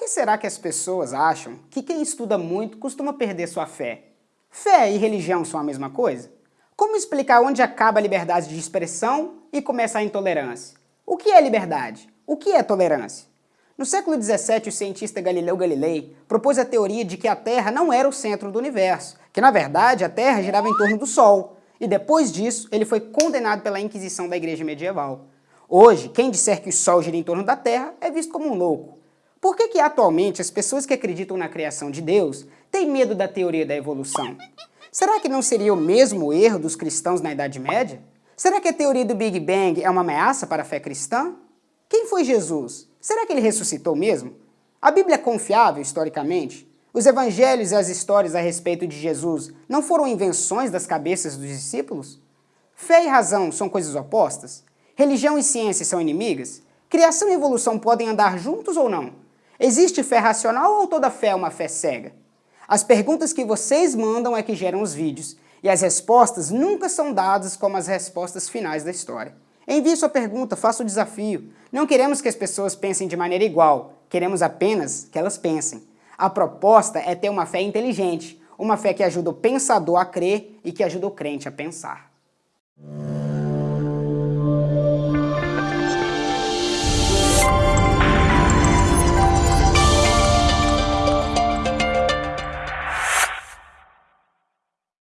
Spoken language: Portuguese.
que será que as pessoas acham que quem estuda muito costuma perder sua fé? Fé e religião são a mesma coisa? Como explicar onde acaba a liberdade de expressão e começa a intolerância? O que é liberdade? O que é tolerância? No século XVII, o cientista Galileu Galilei propôs a teoria de que a Terra não era o centro do universo, que na verdade a Terra girava em torno do Sol, e depois disso ele foi condenado pela Inquisição da Igreja Medieval. Hoje, quem disser que o Sol gira em torno da Terra é visto como um louco. Por que, que atualmente as pessoas que acreditam na criação de Deus têm medo da teoria da evolução? Será que não seria o mesmo erro dos cristãos na Idade Média? Será que a teoria do Big Bang é uma ameaça para a fé cristã? Quem foi Jesus? Será que ele ressuscitou mesmo? A Bíblia é confiável historicamente? Os evangelhos e as histórias a respeito de Jesus não foram invenções das cabeças dos discípulos? Fé e razão são coisas opostas? Religião e ciência são inimigas? Criação e evolução podem andar juntos ou não? Existe fé racional ou toda fé é uma fé cega? As perguntas que vocês mandam é que geram os vídeos, e as respostas nunca são dadas como as respostas finais da história. Envie sua pergunta, faça o desafio. Não queremos que as pessoas pensem de maneira igual, queremos apenas que elas pensem. A proposta é ter uma fé inteligente, uma fé que ajuda o pensador a crer e que ajuda o crente a pensar.